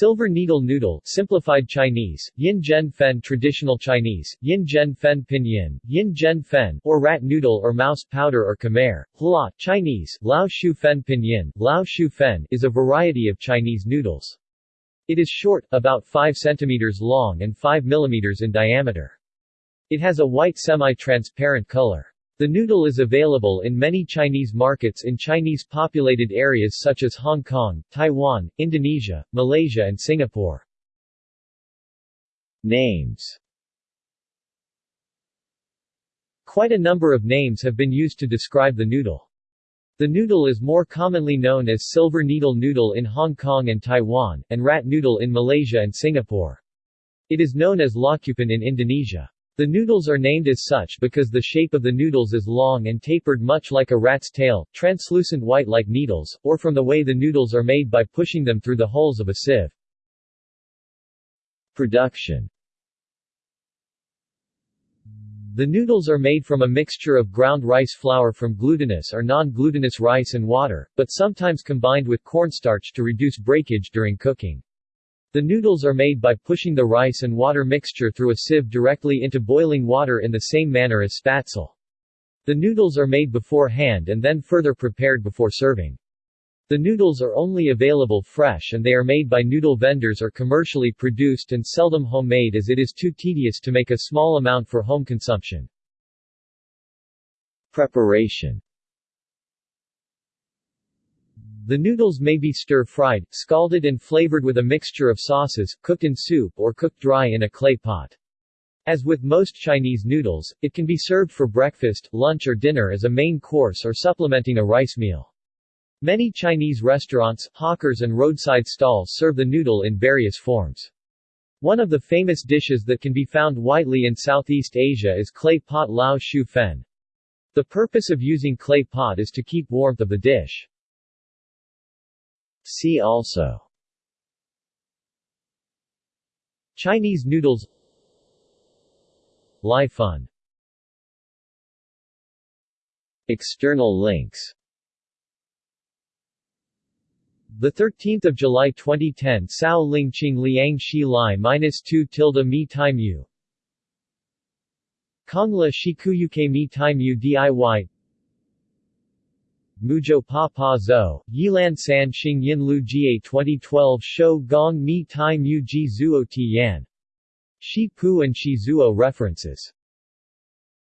Silver needle noodle simplified Chinese, yin zhen fen traditional Chinese, yin zhen fen pinyin, yin zhen fen or rat noodle or mouse powder or khmer, hla Chinese, lao shu fen pinyin, lao shu fen is a variety of Chinese noodles. It is short, about 5 cm long and 5 mm in diameter. It has a white semi-transparent color. The noodle is available in many Chinese markets in Chinese-populated areas such as Hong Kong, Taiwan, Indonesia, Malaysia and Singapore. Names Quite a number of names have been used to describe the noodle. The noodle is more commonly known as silver needle noodle in Hong Kong and Taiwan, and rat noodle in Malaysia and Singapore. It is known as lakupan in Indonesia. The noodles are named as such because the shape of the noodles is long and tapered much like a rat's tail, translucent white like needles, or from the way the noodles are made by pushing them through the holes of a sieve. Production The noodles are made from a mixture of ground rice flour from glutinous or non-glutinous rice and water, but sometimes combined with cornstarch to reduce breakage during cooking. The noodles are made by pushing the rice and water mixture through a sieve directly into boiling water in the same manner as spätzle. The noodles are made beforehand and then further prepared before serving. The noodles are only available fresh and they are made by noodle vendors or commercially produced and seldom homemade as it is too tedious to make a small amount for home consumption. Preparation the noodles may be stir-fried, scalded and flavored with a mixture of sauces, cooked in soup or cooked dry in a clay pot. As with most Chinese noodles, it can be served for breakfast, lunch or dinner as a main course or supplementing a rice meal. Many Chinese restaurants, hawkers and roadside stalls serve the noodle in various forms. One of the famous dishes that can be found widely in Southeast Asia is clay pot lao shu fen. The purpose of using clay pot is to keep warmth of the dish. See also. Chinese noodles. Lai Fun External links. The 13th of July 2010 Sao Ling Qing Liang Shi Lai minus 2 tilde mi tai mu Kongla Shikuyuke mi tai mu DIY Muzhou Pa Pa Zo, Yilan San Xing Yin Lu Jie 2012 Shou Gong Mi Tai Mu Ji Zuo Ti Yan. Shi Pu and Shi Zuo references